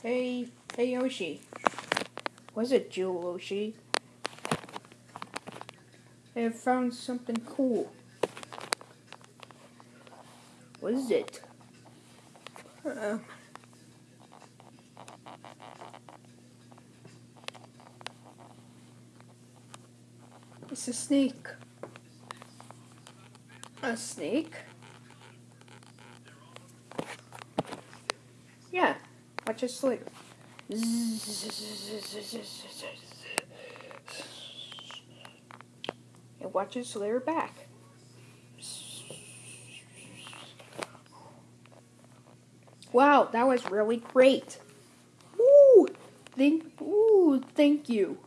Hey, hey Yoshi. Was it Jewel Yoshi? I have found something cool. What is it? Uh, it's a snake. A snake? Watch it slip. And watch it slither back. Wow, that was really great. Ooh, thank, ooh, thank you.